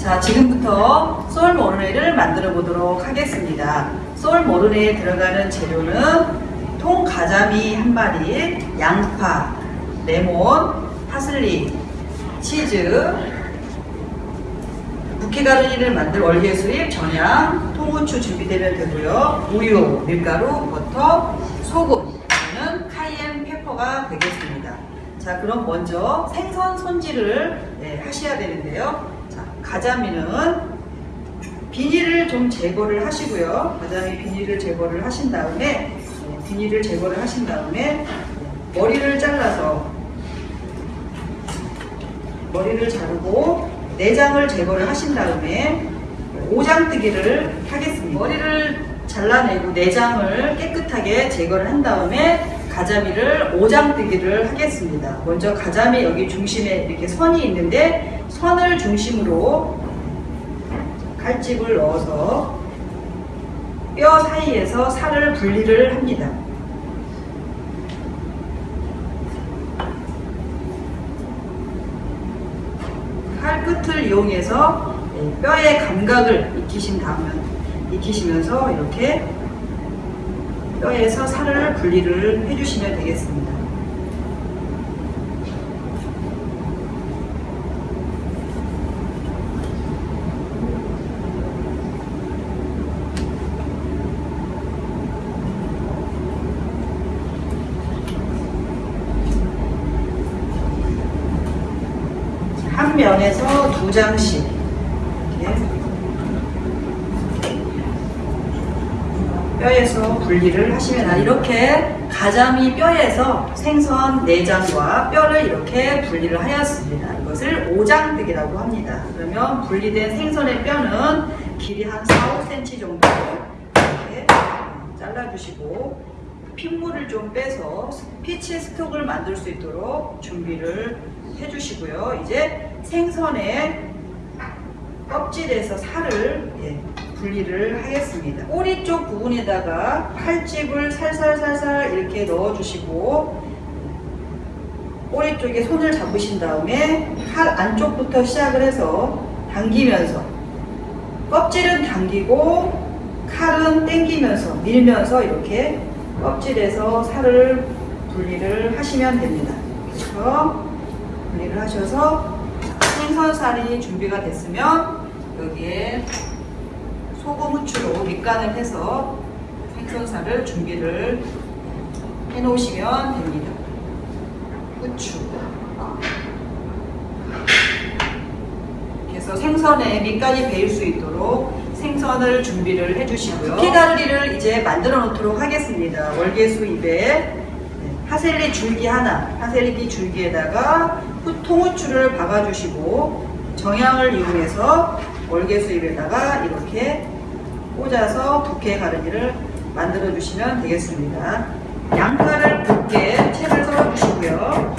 자, 지금부터 sole Mornay를 만들어 보도록 하겠습니다. sole Mornay에 들어가는 재료는 통 가자미 한 마리, 양파, 레몬, 파슬리, 치즈, bouquet garni를 만들 월계수잎, 정향, 통후추 준비되면 되고요. 우유, 밀가루, 버터, 소금, 는 cayenne pepper가 되겠습니다. 자, 그럼 먼저 생선 손질을 네, 하셔야 되는데요. 자, 가자미는 비닐을 좀 제거를 하시고요. 가자미 비닐을 제거를 하신 다음에 네, 비닐을 제거를 하신 다음에 머리를 잘라서 머리를 자르고 내장을 제거를 하신 다음에 오장뜨기를 하겠습니다. 머리를 잘라내고 내장을 깨끗하게 제거를 한 다음에 가자미를 오장뜨기를 하겠습니다. 먼저 가자미 여기 중심에 이렇게 선이 있는데 선을 중심으로 칼집을 넣어서 뼈 사이에서 살을 분리를 합니다. 칼 끝을 이용해서 뼈의 감각을 익히신 다음에 익히시면서 이렇게 뼈에서 살을 분리를 해주시면 되겠습니다. 한 면에서 두 장씩 이렇게 뼈에서 분리를 하시면 아, 이렇게 가자미 뼈에서 생선 내장과 뼈를 이렇게 분리를 하였습니다. 이것을 오장뜨기라고 합니다. 그러면 분리된 생선의 뼈는 길이 한 4, 5cm 정도 이렇게 잘라주시고 핏물을 좀 빼서 피치 스톡을 만들 수 있도록 준비를 해주시고요. 이제 생선의 껍질에서 살을 예, 분리를 하겠습니다. 꼬리 쪽 부분에다가 칼집을 살살살살 이렇게 넣어주시고 꼬리 쪽에 손을 잡으신 다음에 칼 안쪽부터 시작을 해서 당기면서 껍질은 당기고 칼은 당기면서 밀면서 이렇게 껍질에서 살을 분리를 하시면 됩니다. 그래서 분리를 하셔서 생선살이 준비가 됐으면 여기에 소금 후추로 밑간을 해서 생선살을 준비를 해 놓으시면 됩니다. 후추. 그래서 생선에 밑간이 배일 수 있도록 생선을 준비를 해주시고요. 피가르리를 이제 만들어 놓도록 하겠습니다. 월계수 입에 파셀리 줄기 하나, 파셀리 줄기에다가 통후추를 박아주시고 정향을 이용해서 월계수잎에다가 이렇게 꽂아서 부케 가르니를 만들어 주시면 되겠습니다. 양파를 굵게 채를 썰어 주시고요.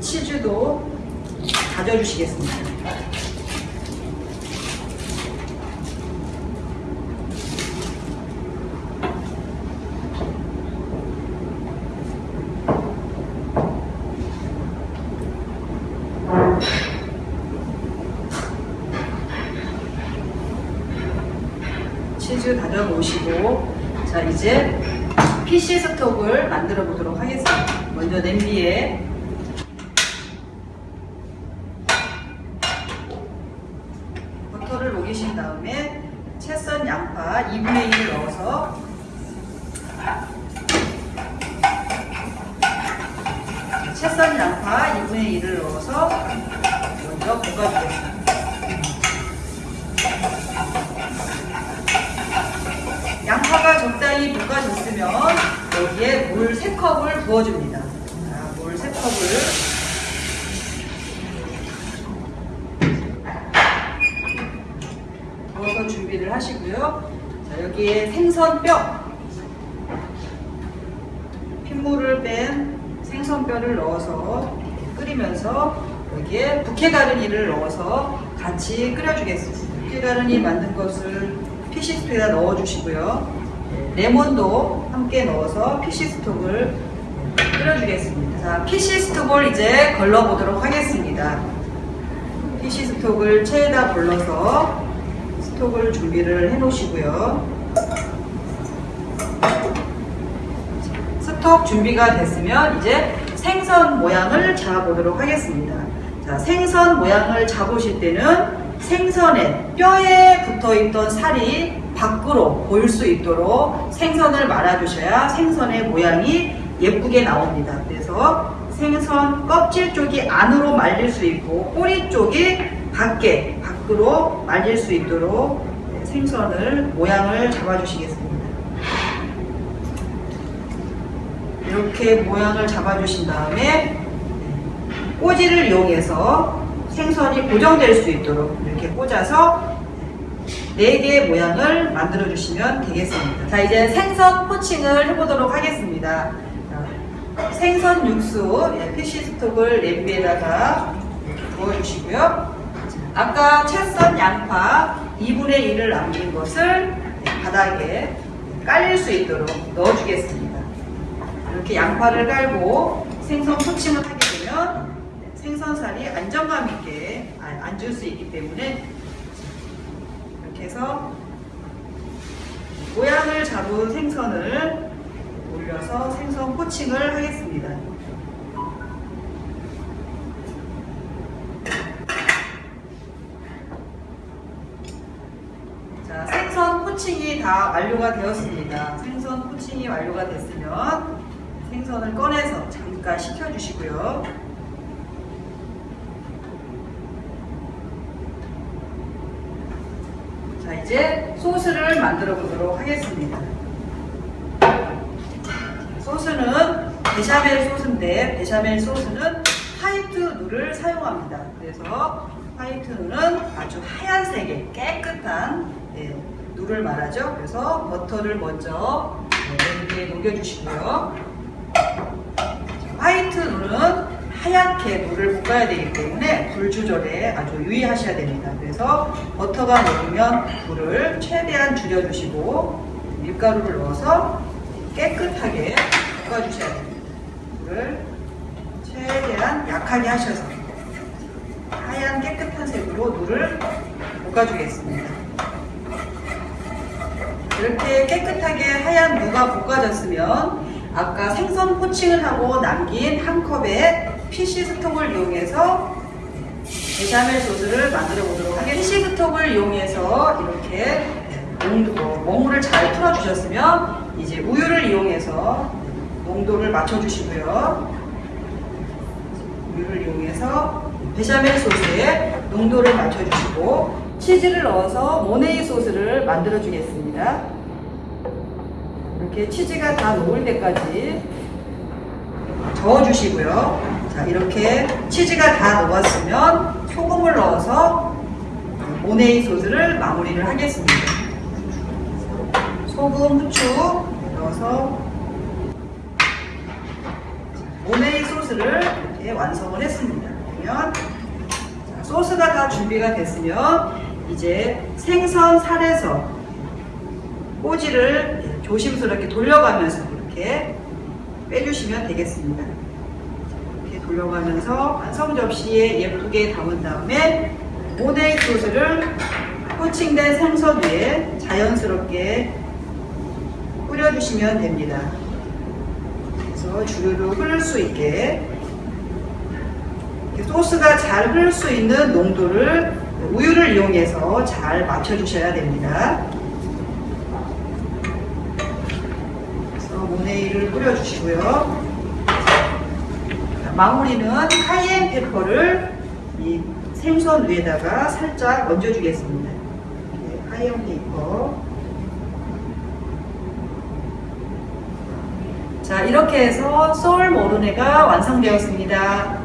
치즈도 다져 주시겠습니다. 치즈 다져 놓으시고 자 이제 PC 스톡을 만들어 보도록 하겠습니다. 먼저 냄비에 버터를 녹이신 다음에 채썬 양파 2분의 1을 넣어서 채썬 양파 2분의 1을 넣어서 먼저 볶아주겠습니다. 양파가 적당히 볶아졌으면 여기에 물 3컵을 부어줍니다. 자, 물 3컵을 부어서 준비를 하시고요. 자, 여기에 생선뼈 핏물을 뺀 생선뼈를 넣어서 끓이면서 여기에 부케가르니를 넣어서 같이 끓여주겠습니다. 부케가르니 만든 것을 피시스톡에다 넣어주시고요. 레몬도 함께 넣어서 피시스톡을 끓여주겠습니다. 자, PC 스톡을 이제 걸러보도록 하겠습니다. PC 스톡을 체에다 걸러서 스톡을 준비를 해 놓으시고요. 스톡 준비가 됐으면 이제 생선 모양을 잡아보도록 하겠습니다. 자, 생선 모양을 잡으실 때는 생선에 뼈에 붙어 있던 살이 밖으로 보일 수 있도록 생선을 말아주셔야 생선의 모양이 예쁘게 나옵니다. 그래서 생선 껍질 쪽이 안으로 말릴 수 있고 꼬리 쪽이 밖에 밖으로 말릴 수 있도록 생선을 모양을 잡아주시겠습니다. 이렇게 모양을 잡아주신 다음에 꼬지를 이용해서 생선이 고정될 수 있도록 이렇게 꽂아서 4개의 모양을 만들어 주시면 되겠습니다. 자, 이제 생선 포칭을 해보도록 하겠습니다. 자, 생선 육수, 예, 피쉬 스톡을 냄비에다가 부어주시고요. 아까 채썬 양파 2분의 1을 남긴 것을 예, 바닥에 깔릴 수 있도록 넣어주겠습니다. 이렇게 양파를 깔고 생선 포칭을 하게 되면 생선살이 안정감 있게 앉을 수 있기 때문에 이렇게 해서 모양을 잡은 생선을 올려서 생선 포칭을 하겠습니다. 자, 생선 포칭이 다 완료가 되었습니다. 생선 포칭이 완료가 됐으면 생선을 꺼내서 잠깐 식혀주시고요. 이제 소스를 만들어 보도록 하겠습니다. 소스는 베샤멜 소스인데 베샤멜 소스는 화이트 누를 사용합니다. 그래서 화이트 누는 아주 하얀색의 깨끗한 네, 누를 말하죠. 그래서 버터를 먼저 냄비에 녹여주시고요. 화이트 누는 하얗게 물을 볶아야 되기 때문에 불 조절에 아주 유의하셔야 됩니다. 그래서 버터가 녹으면 불을 최대한 줄여주시고 밀가루를 넣어서 깨끗하게 볶아주셔야 됩니다. 불을 최대한 약하게 하셔서 하얀 깨끗한 색으로 루를 볶아주겠습니다. 이렇게 깨끗하게 하얀 루가 볶아졌으면 아까 생선 poaching을 하고 남긴 한 컵에 fish stock을 이용해서 베샤멜 소스를 만들어 보도록 하겠습니다. fish stock을 이용해서 이렇게 농도, 먹물을 잘 풀어주셨으면 이제 우유를 이용해서 농도를 맞춰주시고요. 우유를 이용해서 베샤멜 소스에 농도를 맞춰주시고 치즈를 넣어서 모네이 소스를 만들어 주겠습니다. 이렇게 치즈가 다 녹을 때까지 저어 주시고요. 자, 이렇게 치즈가 다 녹았으면 소금을 넣어서 모네이 소스를 마무리를 하겠습니다. 소금, 후추 넣어서 모네이 소스를 이렇게 완성을 했습니다. 그러면 자, 소스가 다 준비가 됐으면 이제 생선 살에서 꼬지를 조심스럽게 돌려가면서 이렇게 빼주시면 되겠습니다. 돌려가면서 완성 접시에 예쁘게 담은 다음에 모네이 소스를 코칭된 생선 위에 자연스럽게 뿌려주시면 됩니다. 그래서 주르르 흐를 수 있게 소스가 잘 흐를 수 있는 농도를 우유를 이용해서 잘 맞춰주셔야 됩니다. 그래서 모네이를 뿌려주시고요. 마무리는 카이엔 페퍼를 이 생선 위에다가 살짝 얹어주겠습니다. 카이엔 페퍼. 자, 이렇게 해서 소울 모르네가 완성되었습니다.